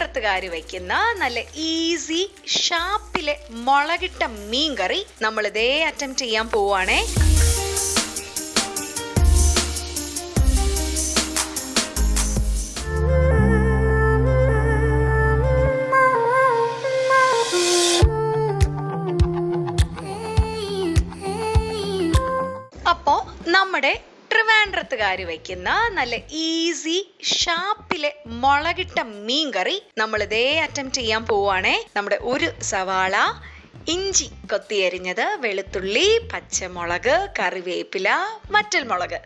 ട്രിവാൻഡ്രത്തുകാർ വയ്ക്കുന്ന നല്ല ഈസി ഷാപ്പിലെ മുളകിട്ട മീൻ കറി നമ്മൾ ഇതേ അറ്റംപ്റ്റ് ചെയ്യാൻ പോവാണേ. അപ്പോ നമ്മുടെ ട്രിവാൻഡ്രത്തുകാർ വയ്ക്കുന്ന നല്ല ഈസി ഷാപ്പിലെ മുളകിട്ട മീൻ കറി നമ്മൾ ഇതേ അറ്റംപ്റ്റ് ചെയ്യാൻ പോവാണേ നമ്മുടെ ഒരു സവാള ഇഞ്ചി കൊത്തിയരിഞ്ഞത് വെളുത്തുള്ളി പച്ചമുളക് കറിവേപ്പില മറ്റൽ മുളക്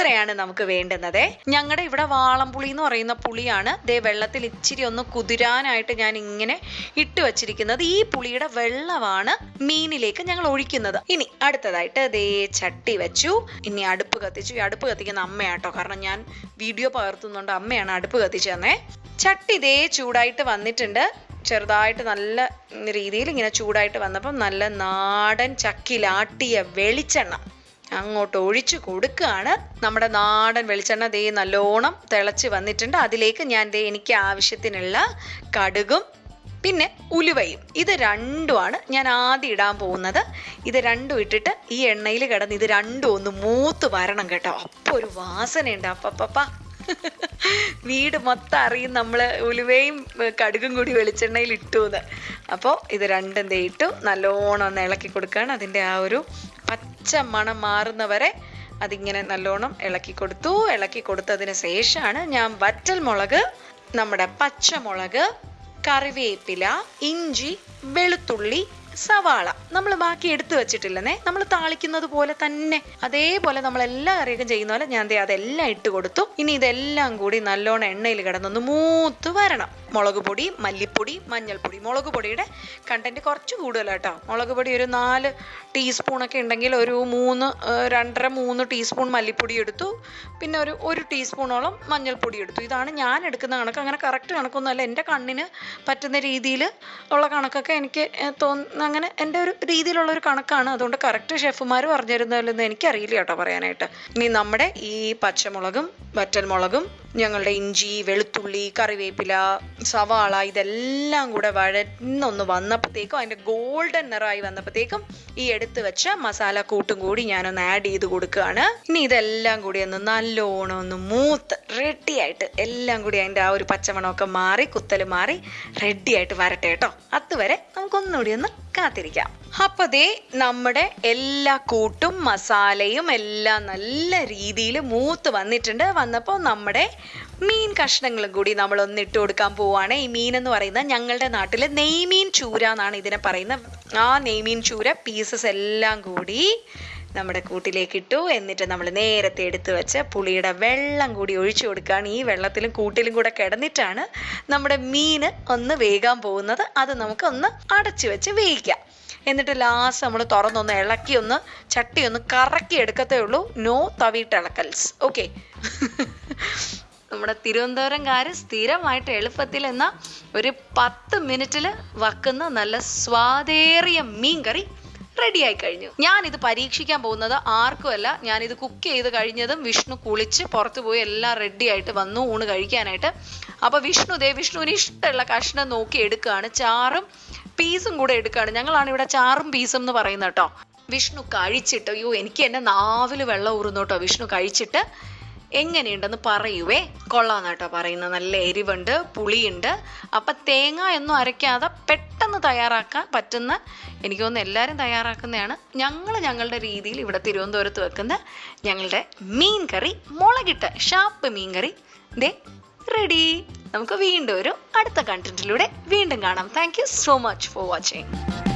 ഇത്രയാണ് നമുക്ക് വേണ്ടുന്നത്? ഞങ്ങളുടെ ഇവിടെ വാളംപുളി എന്ന് പറയുന്ന പുളിയാണ്. ദേ വെള്ളത്തിൽ ഇച്ചിരി ഒന്ന് കുതിരാനായിട്ട് ഞാൻ ഇങ്ങനെ ഇട്ട് വച്ചിരിക്കുന്നത്. ഈ പുളിയുടെ വെള്ളമാണ് മീനിലേക്ക് ഞങ്ങൾ ഒഴിക്കുന്നത്. ഇനി അടുത്തതായിട്ട് ദേ ചട്ടി വെച്ചു. ഇനി അടുപ്പ് കത്തിച്ചു. ഈ അടുപ്പ് കത്തിക്കുന്ന അമ്മയാട്ടോ. കാരണം ഞാൻ വീഡിയോ പകർത്തുന്നുണ്ട്. അമ്മയാണ് അടുപ്പ് കത്തിച്ചു തന്നെ ചട്ടി ദേ ചൂടായിട്ട് വന്നിട്ടുണ്ട്. ചെറുതായിട്ട് നല്ല രീതിയിൽ ഇങ്ങനെ ചൂടായിട്ട് വന്നപ്പം നല്ല നാടൻ ചക്കിലാട്ടിയ വെളിച്ചെണ്ണ. അങ്ങോട്ട് ഒഴിച്ചു കൊടുക്കുകയാണ്. നമ്മുടെ നാടൻ വെളിച്ചെണ്ണ ദേ നല്ലോണം തിളച്ച് വന്നിട്ടുണ്ട്. അതിലേക്ക് ഞാൻ ദേ എനിക്ക് ആവശ്യത്തിനുള്ള കടുകും പിന്നെ ഉലുവയും. ഇത് രണ്ടുമാണ് ഞാൻ ആദ്യം ഇടാൻ പോകുന്നത്. ഇത് രണ്ടും ഇട്ടിട്ട് ഈ എണ്ണയിൽ കിടന്ന് ഇത് രണ്ടും ഒന്ന് മൂത്ത് വരണം കേട്ടോ. അപ്പോൾ ഒരു വാസനയുണ്ട്. അപ്പപ്പ വീട് മൊത്തം അറിയും നമ്മൾ ഉലുവയും കടുകും കൂടി വെളിച്ചെണ്ണയിൽ ഇട്ടു എന്ന് അപ്പോൾ ഇത് രണ്ടും തേയിട്ടു നല്ലോണം ഒന്ന് ഇളക്കി കൊടുക്കുകയാണ് അതിന്റെ ആ ഒരു പച്ച മണം മാറുന്നവരെ അതിങ്ങനെ നല്ലോണം ഇളക്കി കൊടുത്തു. ഇളക്കി കൊടുത്തതിന് ശേഷമാണ് ഞാൻ വറ്റൽ മുളക് നമ്മുടെ പച്ചമുളക് കറിവേപ്പില ഇഞ്ചി വെളുത്തുള്ളി സവാള നമ്മൾ ബാക്കി എടുത്തു വെച്ചിട്ടില്ലെന്നേ. നമ്മൾ താളിക്കുന്നത് പോലെ തന്നെ. അതേപോലെ നമ്മൾ എല്ലാ കറിയൊക്കെ ചെയ്യുന്ന പോലെ ഞാൻ അതെല്ലാം ഇട്ട് കൊടുത്തു. ഇനി ഇതെല്ലാം കൂടി നല്ലോണം എണ്ണയിൽ കിടന്നൊന്ന് മൂത്ത് വരണം. മുളക് പൊടി മല്ലിപ്പൊടി മഞ്ഞൾപ്പൊടി. മുളക് പൊടിയുടെ കണ്ടന്റ് കുറച്ച് കൂടുതലാട്ടോ. മുളക് പൊടി ഒരു നാല് ടീസ്പൂണൊക്കെ ഉണ്ടെങ്കിൽ ഒരു മൂന്ന് രണ്ടര മൂന്ന് ടീസ്പൂൺ മല്ലിപ്പൊടി എടുത്തു. പിന്നെ ഒരു ഒരു ടീസ്പൂണോളം മഞ്ഞൾപ്പൊടി എടുത്തു. ഇതാണ് ഞാൻ എടുക്കുന്ന കണക്ക്. അങ്ങനെ കറക്റ്റ് കണക്കൊന്നുമല്ല. എന്റെ കണ്ണിന് പറ്റുന്ന രീതിയിൽ ഉള്ള കണക്കൊക്കെ എനിക്ക് തോന്നുന്ന അങ്ങനെ എന്റെ ഒരു രീതിയിലുള്ള ഒരു കണക്കാണ്. അതുകൊണ്ട് കറക്റ്റ് ഷെഫുമാർ പറഞ്ഞു തരുന്നതിലൊന്നും എനിക്കറിയില്ല കേട്ടോ പറയാനായിട്ട്. ഇനി നമ്മുടെ ഈ പച്ചമുളകും വറ്റൽമുളകും ഞങ്ങളുടെ ഇഞ്ചി വെളുത്തുള്ളി കറിവേപ്പില സവാള ഇതെല്ലാം കൂടെ വഴന്നൊന്ന് വന്നപ്പോഴത്തേക്കും അതിന്റെ ഗോൾഡൻ നിറമായി വന്നപ്പോഴത്തേക്കും ഈ എടുത്ത് വെച്ച മസാല കൂട്ടും കൂടി ഞാനൊന്ന് ആഡ് ചെയ്ത് കൊടുക്കുകയാണ്. ഇനി ഇതെല്ലാം കൂടി ഒന്ന് നല്ലോണം ഒന്ന് മൂത്ത് റെഡിയായിട്ട് എല്ലാം കൂടി അതിന്റെ ആ ഒരു പച്ചമണമൊക്കെ മാറി കുത്തൽ മാറി റെഡി ആയിട്ട് വരട്ടെ കേട്ടോ. അതുവരെ നമുക്കൊന്നുകൂടി ഒന്ന് കാത്തിരിക്കാം. അപ്പൊ ദേ നമ്മുടെ എല്ലാ കൂട്ടും മസാലയും എല്ലാം നല്ല രീതിയിൽ മൂത്ത് വന്നിട്ടുണ്ട്. വന്നപ്പോൾ നമ്മുടെ മീൻ കഷ്ണങ്ങളും കൂടി നമ്മൾ ഒന്ന് ഇട്ട് കൊടുക്കാൻ പോവുകയാണ് ഈ മീൻ എന്ന് പറയുന്നത് ഞങ്ങളുടെ നാട്ടിൽ നെയ്മീൻ ചൂര എന്നാണ് ഇതിനെ പറയുന്നത്. ആ നെയ്മീൻ ചൂര പീസസ് എല്ലാം കൂടി നമ്മുടെ കൂട്ടിലേക്ക് ഇട്ടു. എന്നിട്ട് നമ്മൾ നേരത്തെ എടുത്തു വെച്ച പുളിയുടെ വെള്ളം കൂടി ഒഴിച്ചു കൊടുക്കുകയാണ്. ഈ വെള്ളത്തിലും കൂട്ടിലും കൂടെ കിടന്നിട്ടാണ് നമ്മുടെ മീൻ ഒന്ന് വേകാൻ പോകുന്നത്. അത് നമുക്ക് ഒന്ന് അടച്ചു വെച്ച് വേവിക്കാം. എന്നിട്ട് ലാസ്റ്റ് നമ്മൾ തുറന്നൊന്ന് ഇളക്കി ഒന്ന് ചട്ടി ഒന്ന് കറക്കി എടുക്കത്തേ ഉള്ളൂ. നോ തവിയിട്ടിളക്കൽസ് ഓക്കെ നമ്മുടെ തിരുവനന്തപുരംകാർ സ്ഥിരമായിട്ട് എളുപ്പത്തിൽ എന്ന ഒരു പത്ത് മിനിറ്റിൽ വക്കുന്ന നല്ല സ്വാദേറിയ മീൻ കറി റെഡി ആയി കഴിഞ്ഞു ഞാൻ ഇത് പരീക്ഷിക്കാൻ പോകുന്നത് ആർക്കുമല്ല ഇത് കുക്ക് ചെയ്ത് കഴിഞ്ഞതും വിഷ്ണു കുളിച്ച് പുറത്തു പോയി എല്ലാം റെഡി ആയിട്ട് വന്നു ഊണ് കഴിക്കാനായിട്ട്. അപ്പൊ വിഷ്ണു ദേ വിഷ്ണുവിന് ഇഷ്ടമുള്ള കഷ്ണം നോക്കി എടുക്കുകയാണ്. ചാറും പീസും കൂടെ എടുക്കുകയാണ്. ഞങ്ങളാണ് ഇവിടെ ചാറും പീസും എന്ന് പറയുന്നത് കേട്ടോ. വിഷ്ണു കഴിച്ചിട്ട് അയ്യോ എനിക്ക് എന്നെ നാവിൽ വെള്ളം ഊറുന്നു കേട്ടോ. വിഷ്ണു കഴിച്ചിട്ട് എങ്ങനെയുണ്ടെന്ന് പറയുവേ. കൊള്ളാന്ന് കേട്ടോ പറയുന്നത്. നല്ല എരിവുണ്ട് പുളിയുണ്ട്. അപ്പം തേങ്ങ ഒന്നും അരയ്ക്കാതെ പെട്ടെന്ന് തയ്യാറാക്കാൻ പറ്റുന്ന എനിക്ക് തോന്നുന്നു എല്ലാവരും തയ്യാറാക്കുന്നതാണ്. ഞങ്ങൾ ഞങ്ങളുടെ രീതിയിൽ ഇവിടെ തിരുവനന്തപുരത്ത് വെക്കുന്ന ഞങ്ങളുടെ മീൻ കറി മുളകിട്ട ഷാപ്പ് മീൻ കറി ദേ റെഡി നമുക്ക് വീണ്ടും ഒരു അടുത്ത കണ്ടന്റിലൂടെ വീണ്ടും കാണാം. Thank so much for watching